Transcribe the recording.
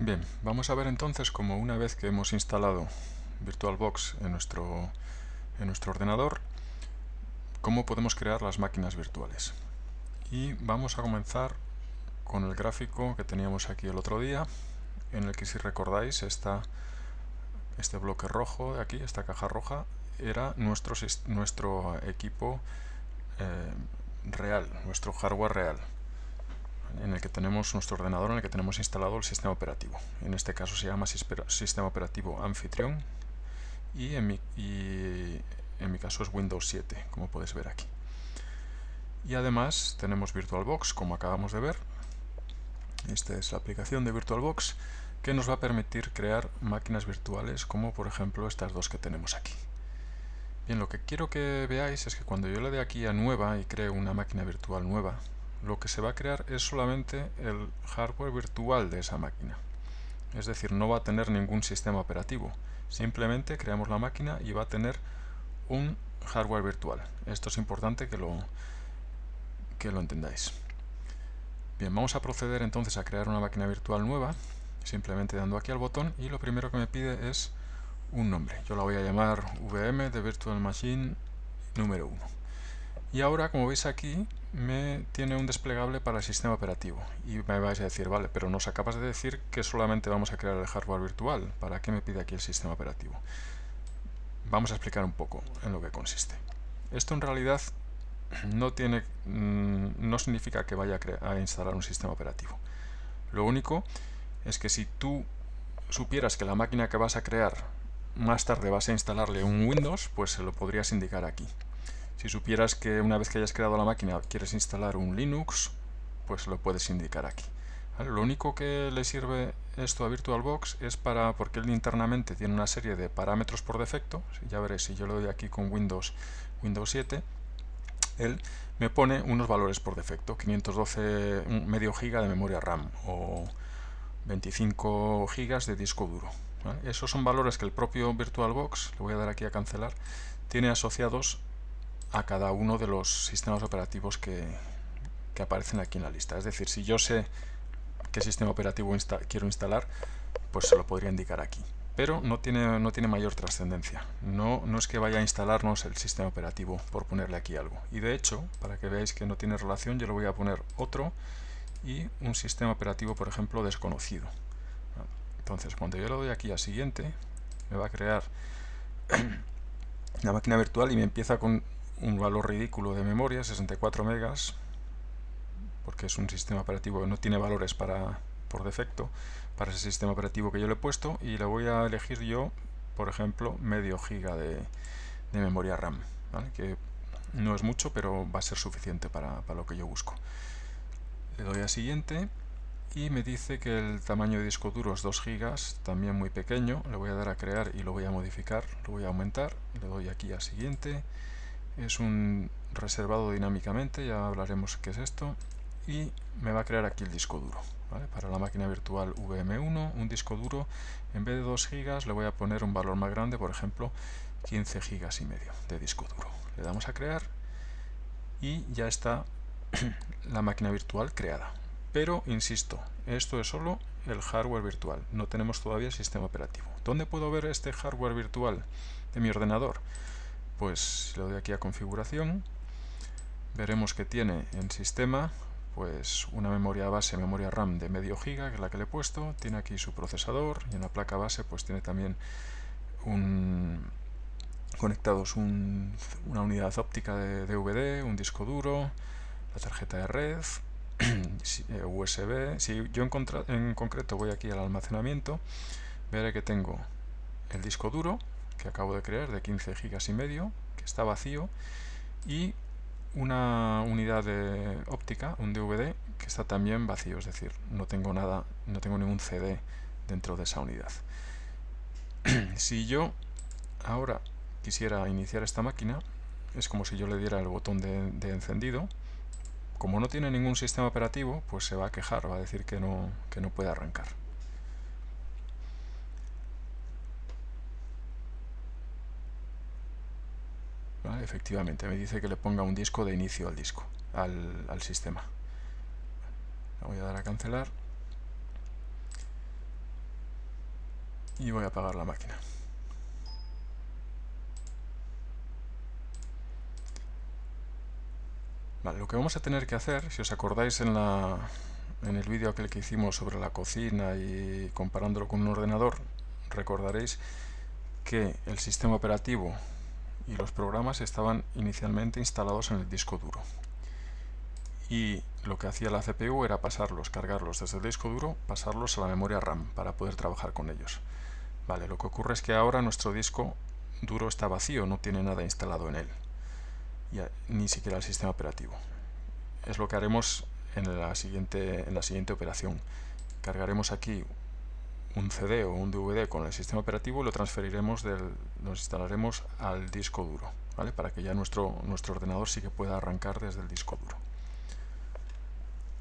Bien, vamos a ver entonces cómo una vez que hemos instalado VirtualBox en nuestro, en nuestro ordenador, cómo podemos crear las máquinas virtuales. Y vamos a comenzar con el gráfico que teníamos aquí el otro día, en el que si recordáis este bloque rojo de aquí, esta caja roja, era nuestro, nuestro equipo eh, real, nuestro hardware real en el que tenemos nuestro ordenador en el que tenemos instalado el sistema operativo. En este caso se llama sistema operativo anfitrión y en mi, caso es Windows 7, como puedes ver aquí. Y además tenemos VirtualBox, como acabamos de ver. Esta es la aplicación de VirtualBox que nos va a permitir crear máquinas virtuales como por ejemplo estas dos que tenemos aquí. Bien, lo que quiero que veáis es que cuando yo le dé aquí a nueva y creo una máquina virtual nueva, lo que se va a crear es solamente el hardware virtual de esa máquina. Es decir, no va a tener ningún sistema operativo. Simplemente creamos la máquina y va a tener un hardware virtual. Esto es importante que lo, que lo entendáis. Bien, vamos a proceder entonces a crear una máquina virtual nueva, simplemente dando aquí al botón y lo primero que me pide es un nombre. Yo la voy a llamar VM de Virtual Machine número 1. Y ahora, como veis aquí, me tiene un desplegable para el sistema operativo. Y me vais a decir, vale, pero nos acabas de decir que solamente vamos a crear el hardware virtual. ¿Para qué me pide aquí el sistema operativo? Vamos a explicar un poco en lo que consiste. Esto en realidad no, tiene, mm, no significa que vaya a, a instalar un sistema operativo. Lo único es que si tú supieras que la máquina que vas a crear más tarde vas a instalarle un Windows, pues se lo podrías indicar aquí. Si supieras que una vez que hayas creado la máquina quieres instalar un Linux, pues lo puedes indicar aquí. Lo único que le sirve esto a VirtualBox es para, porque él internamente tiene una serie de parámetros por defecto, ya veréis, si yo le doy aquí con Windows, Windows 7, él me pone unos valores por defecto, 512 medio giga de memoria RAM o 25 gigas de disco duro. Esos son valores que el propio VirtualBox, le voy a dar aquí a cancelar, tiene asociados a cada uno de los sistemas operativos que, aparecen aquí en la lista. Es decir, si yo sé qué sistema operativo quiero instalar, pues se lo podría indicar aquí. Pero no tiene, no tiene mayor trascendencia. No, no es que vaya a instalarnos el sistema operativo por ponerle aquí algo. Y de hecho, para que veáis que no tiene relación, yo le voy a poner otro y un sistema operativo, por ejemplo, desconocido. Entonces, cuando yo le doy aquí a siguiente, me va a crear la máquina virtual y me empieza con un valor ridículo de memoria, 64 megas, porque es un sistema operativo que no tiene valores para, por defecto para ese sistema operativo que yo le he puesto y le voy a elegir yo, por ejemplo, medio giga de, memoria RAM, que no es mucho, pero va a ser suficiente para, para lo que yo busco. Le doy a siguiente y me dice que el tamaño de disco duro es 2 gigas, también muy pequeño, le voy a dar a crear y lo voy a modificar, lo voy a aumentar, le doy aquí a siguiente es un reservado dinámicamente, ya hablaremos qué es esto, y me va a crear aquí el disco duro. Para la máquina virtual VM1, un disco duro, en vez de 2 GB le voy a poner un valor más grande, por ejemplo 15 GB y medio de disco duro. Le damos a crear y ya está la máquina virtual creada. Pero, insisto, esto es solo el hardware virtual, no tenemos todavía sistema operativo. ¿Dónde puedo ver este hardware virtual de mi ordenador? Pues le doy aquí a configuración veremos que tiene en sistema pues una memoria base, memoria RAM de medio giga, que es la que le he puesto, tiene aquí su procesador y en la placa base pues tiene también un, conectados una unidad óptica de DVD, un disco duro, la tarjeta de red, USB. Eh, si yo en concreto voy aquí al almacenamiento, veré que tengo el disco duro, que acabo de crear de 15 gigas y medio, que está vacío, y una unidad de óptica, un DVD, que está también vacío, es decir, no tengo nada, no tengo ningún CD dentro de esa unidad. si yo ahora quisiera iniciar esta máquina, es como si yo le diera el botón de, encendido. Como no tiene ningún sistema operativo, pues se va a quejar, va a decir que no, que no puede arrancar. Efectivamente, me dice que le ponga un disco de inicio al disco, al, sistema. Voy a dar a cancelar. y voy a apagar la máquina. Lo que vamos a tener que hacer, si os acordáis en, la, en el vídeo aquel que hicimos sobre la cocina y comparándolo con un ordenador, recordaréis que el sistema operativo y los programas estaban inicialmente instalados en el disco duro. Y lo que hacía la CPU era pasarlos, cargarlos desde el disco duro, pasarlos a la memoria RAM para poder trabajar con ellos. Vale, lo que ocurre es que ahora nuestro disco duro está vacío, no tiene nada instalado en él, ni siquiera el sistema operativo. Es lo que haremos en la siguiente, en la siguiente operación. Cargaremos aquí un CD o un DVD con el sistema operativo y lo transferiremos, del, nos instalaremos al disco duro, ¿vale? para que ya nuestro, nuestro ordenador sí que pueda arrancar desde el disco duro.